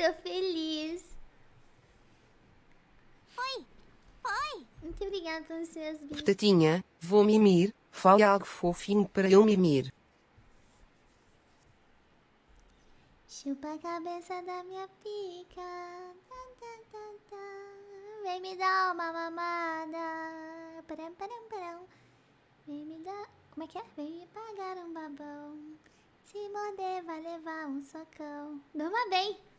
tô feliz. Oi! Oi! Muito obrigada pelos seus bits. Batatinha, vou mimir. Fale algo fofinho para eu mimir. Chupa a cabeça da minha pica. Tá, tá, tá, tá. Vem me dar uma mamada. Param, param, param. Vem me dar. Como é que é? Vem me pagar um babão. Se morder, vai levar um socão. Durma bem.